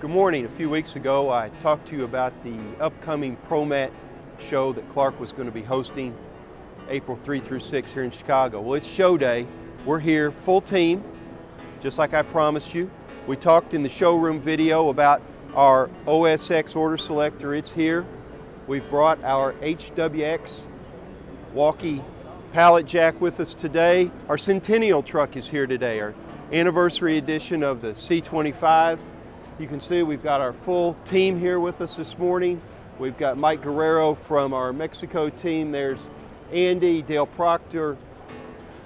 Good morning. A few weeks ago I talked to you about the upcoming ProMat show that Clark was going to be hosting April 3 through 6 here in Chicago. Well, it's show day. We're here full team, just like I promised you. We talked in the showroom video about our OSX order selector. It's here. We've brought our HWX walkie pallet jack with us today. Our Centennial truck is here today, our anniversary edition of the C25. You can see we've got our full team here with us this morning. We've got Mike Guerrero from our Mexico team. There's Andy, Dale Proctor,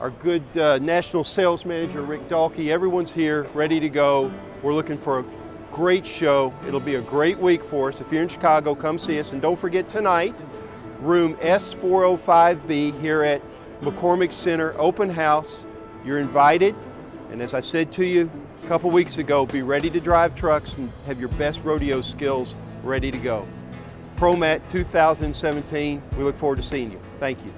our good uh, national sales manager, Rick Dalkey. Everyone's here, ready to go. We're looking for a great show. It'll be a great week for us. If you're in Chicago, come see us. And don't forget tonight, room S405B here at McCormick Center, open house. You're invited. And as I said to you a couple weeks ago, be ready to drive trucks and have your best rodeo skills ready to go. ProMat 2017, we look forward to seeing you. Thank you.